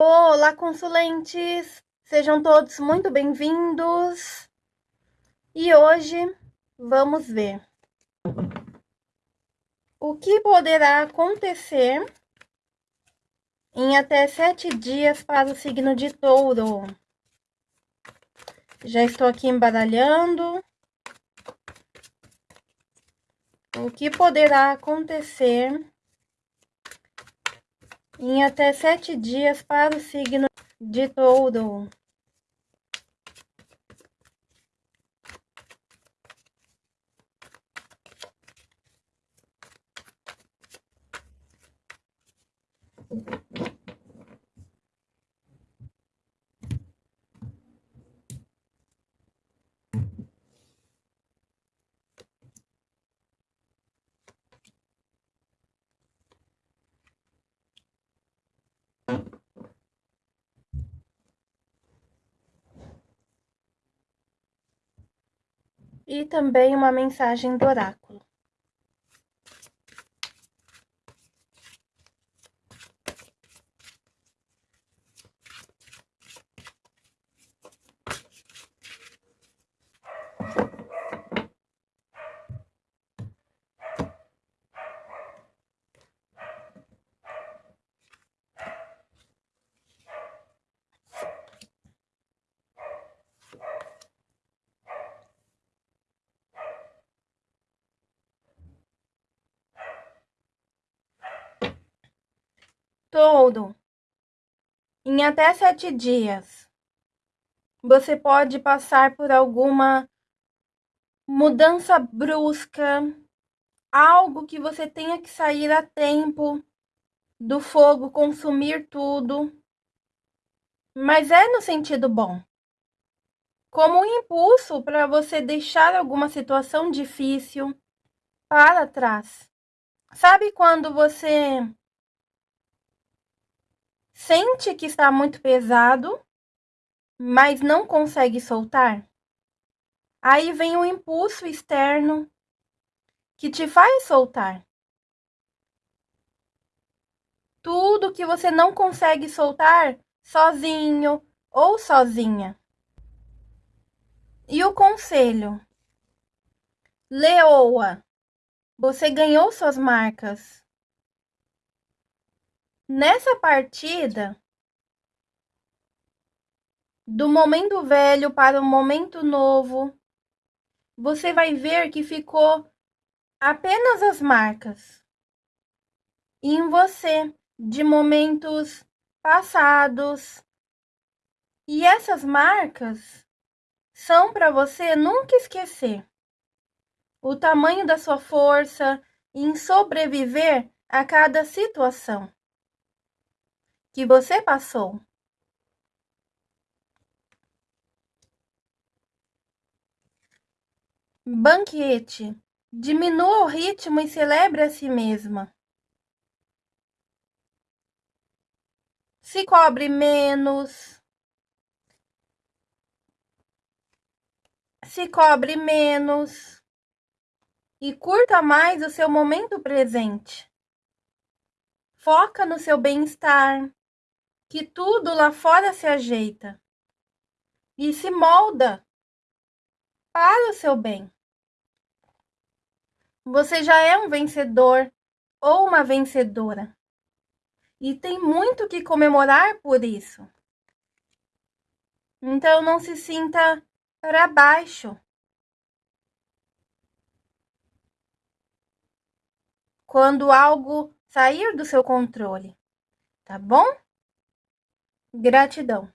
Olá, consulentes! Sejam todos muito bem-vindos. E hoje vamos ver o que poderá acontecer em até sete dias para o signo de touro. Já estou aqui embaralhando. O que poderá acontecer em até sete dias para o signo de touro. E também uma mensagem do oráculo. Touro, em até sete dias, você pode passar por alguma mudança brusca, algo que você tenha que sair a tempo do fogo consumir tudo, mas é no sentido bom. Como um impulso para você deixar alguma situação difícil para trás. Sabe quando você Sente que está muito pesado, mas não consegue soltar? Aí vem o impulso externo que te faz soltar. Tudo que você não consegue soltar sozinho ou sozinha. E o conselho? Leoa, você ganhou suas marcas. Nessa partida, do momento velho para o momento novo, você vai ver que ficou apenas as marcas em você de momentos passados. E essas marcas são para você nunca esquecer o tamanho da sua força em sobreviver a cada situação que você passou. Banquete. Diminua o ritmo e celebre a si mesma. Se cobre menos. Se cobre menos. E curta mais o seu momento presente. Foca no seu bem-estar que tudo lá fora se ajeita e se molda para o seu bem. Você já é um vencedor ou uma vencedora e tem muito que comemorar por isso. Então não se sinta para baixo. Quando algo sair do seu controle, tá bom? Gratidão.